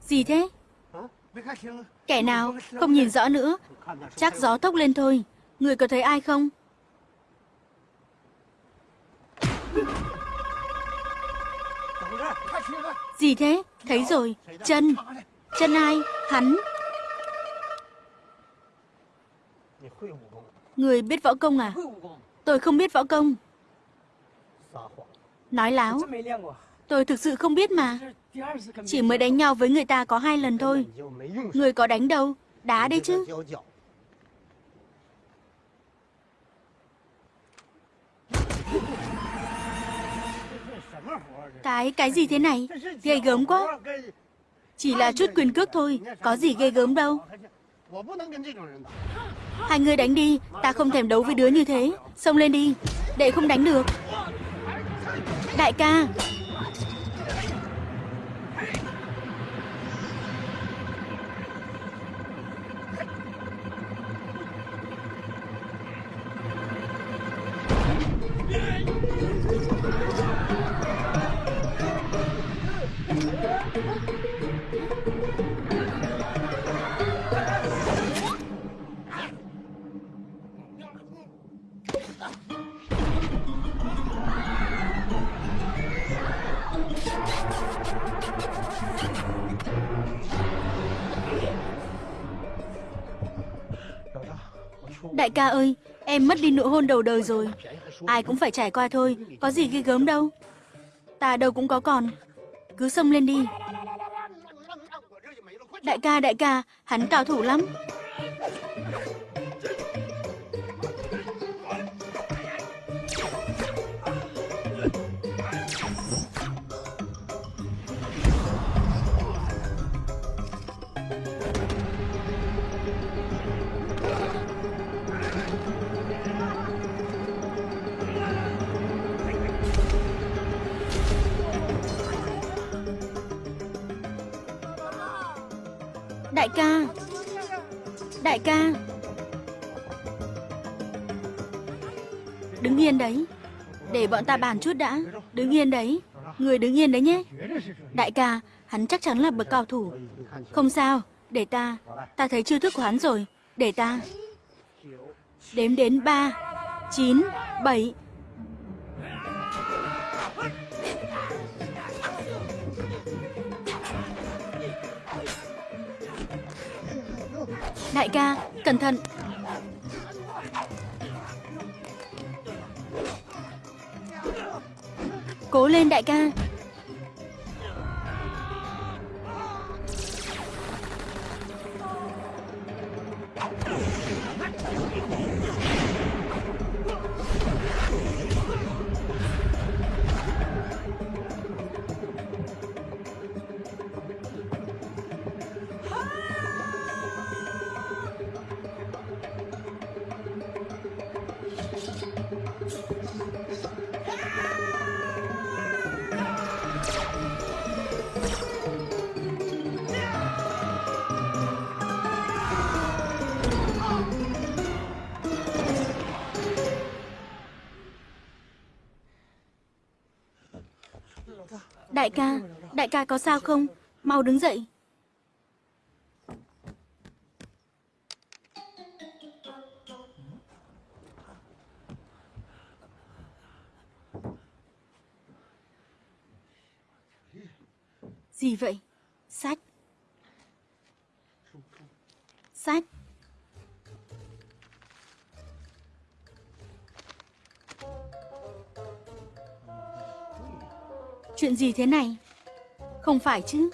Gì thế? Kẻ nào? Không nhìn rõ nữa. Chắc gió thốc lên thôi. Người có thấy ai không? Gì thế? Thấy rồi. Chân. Chân ai? Hắn. Người biết võ công à? Tôi không biết võ công. Nói láo. Tôi thực sự không biết mà. Chỉ mới đánh nhau với người ta có hai lần thôi. Người có đánh đâu. Đá đấy chứ. Cái, cái gì thế này? Ghê gớm quá. Chỉ là chút quyền cước thôi, có gì ghê gớm đâu. Hai người đánh đi, ta không thèm đấu với đứa như thế. Xông lên đi, để không đánh được. Đại ca, đại ca ơi, em mất đi nụ hôn đầu đời rồi. Ai cũng phải trải qua thôi, có gì ghê gớm đâu. Ta đâu cũng có còn. Cứ xông lên đi. Đại ca, đại ca, hắn cao thủ lắm. Đại ca. Đại ca. Đứng yên đấy. Để bọn ta bàn chút đã. Đứng yên đấy. Người đứng yên đấy nhé. Đại ca, Hắn chắc chắn là bậc cao thủ. Không sao. Để ta. Ta thấy chiêu thức của hắn rồi. Để ta. Đếm đến 3 9 7 Đại ca, cẩn thận. Cố lên đại ca. Đại ca, đại ca có sao không? Mau đứng dậy. Gì vậy? Sách. Sách. Chuyện gì thế này? Không phải chứ?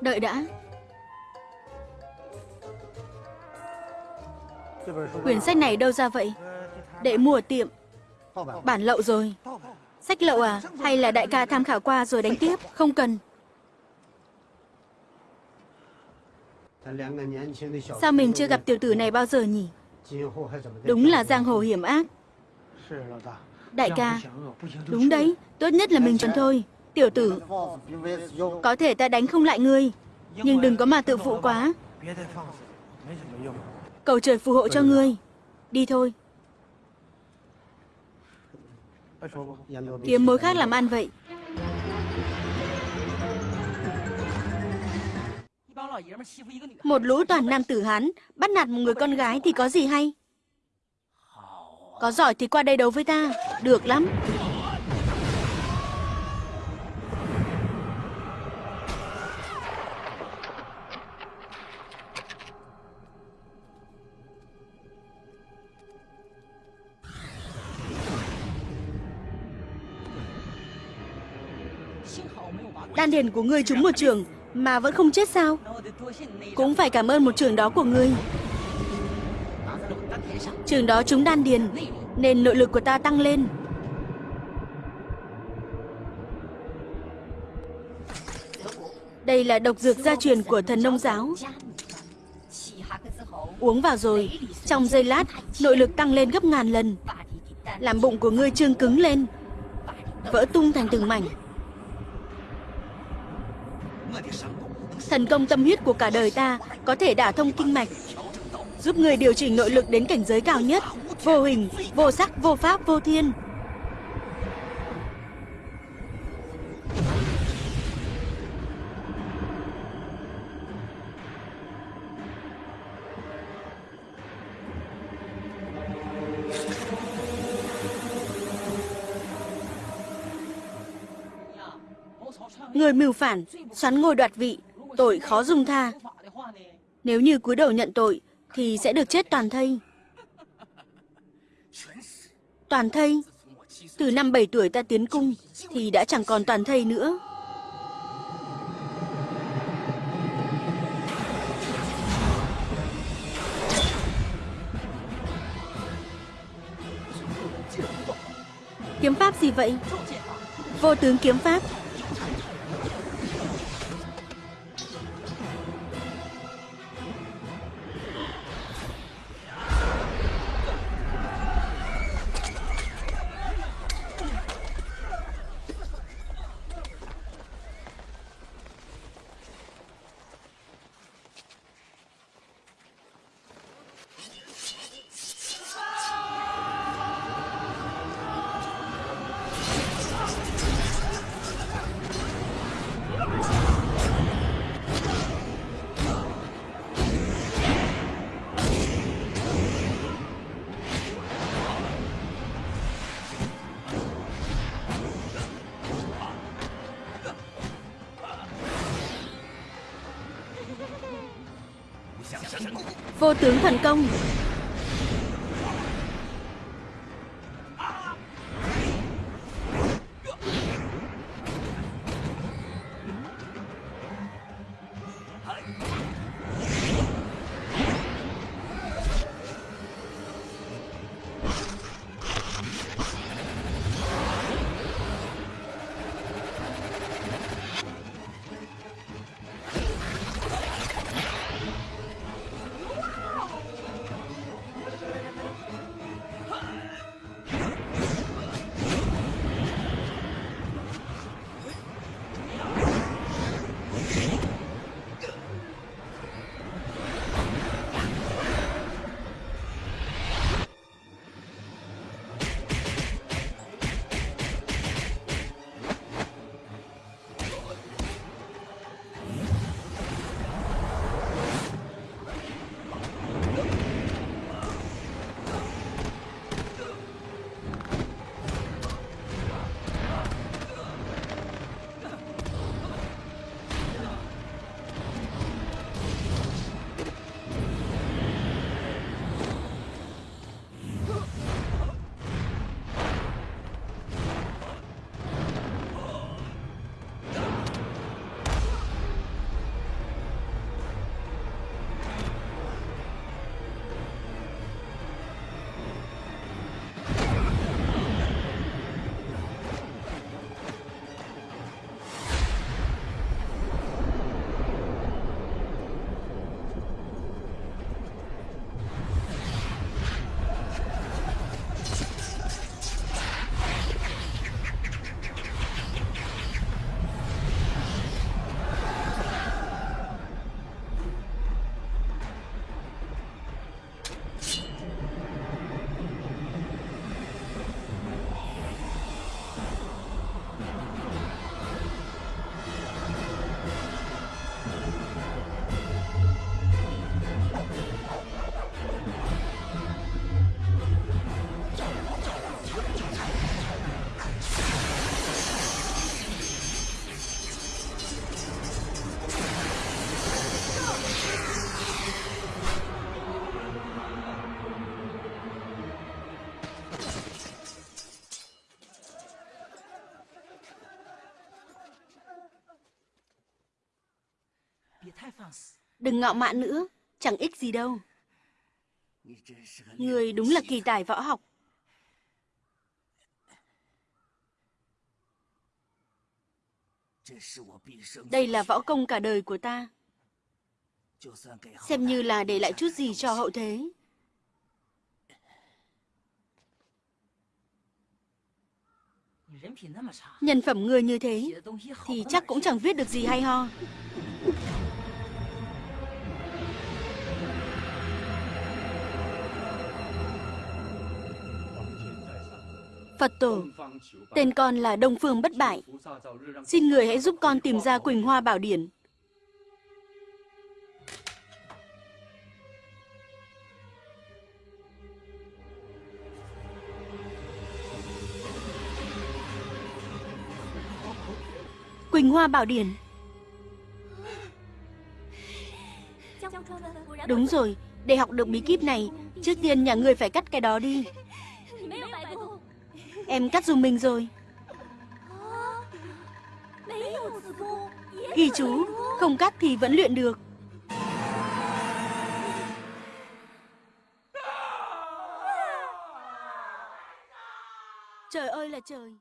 Đợi đã. Quyển sách này đâu ra vậy? Để mua ở tiệm. Bản lậu rồi. Sách lậu à? Hay là đại ca tham khảo qua rồi đánh tiếp? Không cần. Sao mình chưa gặp tiểu tử này bao giờ nhỉ? Đúng là giang hồ hiểm ác. Đại ca, đúng đấy, tốt nhất là mình trốn thôi. Tiểu tử, có thể ta đánh không lại ngươi, nhưng đừng có mà tự phụ quá. Cầu trời phù hộ cho ngươi. Đi thôi. Kiếm mối khác làm ăn vậy. Một lũ toàn nam tử Hán, bắt nạt một người con gái thì có gì hay? Có giỏi thì qua đây đấu với ta. Được lắm. Đền điền của ngươi trúng một trường mà vẫn không chết sao? Cũng phải cảm ơn một trường đó của ngươi. Trường đó trúng đan điền nên nội lực của ta tăng lên. Đây là độc dược gia truyền của thần nông giáo. Uống vào rồi, trong giây lát, nội lực tăng lên gấp ngàn lần. Làm bụng của ngươi trương cứng lên, vỡ tung thành từng mảnh. Thần công tâm huyết của cả đời ta có thể đả thông kinh mạch, giúp người điều chỉnh nội lực đến cảnh giới cao nhất, vô hình, vô sắc, vô pháp, vô thiên. Người mưu phản, xoắn ngôi đoạt vị, tội khó dung tha. Nếu như cúi đầu nhận tội, thì sẽ được chết toàn thây. Toàn thây? Từ năm 7 tuổi ta tiến cung, thì đã chẳng còn toàn thây nữa. Kiếm pháp gì vậy? Vô tướng kiếm pháp. Vô tướng thần công. Đừng ngạo mạn nữa, chẳng ích gì đâu. Người đúng là kỳ tài võ học. Đây là võ công cả đời của ta. Xem như là để lại chút gì cho hậu thế. Nhân phẩm người như thế thì chắc cũng chẳng viết được gì hay ho. Phật tổ, tên con là Đông Phương Bất Bại. Xin người hãy giúp con tìm ra Quỳnh Hoa Bảo Điển. Quỳnh Hoa Bảo Điển. Đúng rồi, để học được bí kíp này, trước tiên nhà ngươi phải cắt cái đó đi. Em cắt dùng mình rồi. Ghi chú, không cắt thì vẫn luyện được. Trời ơi là trời.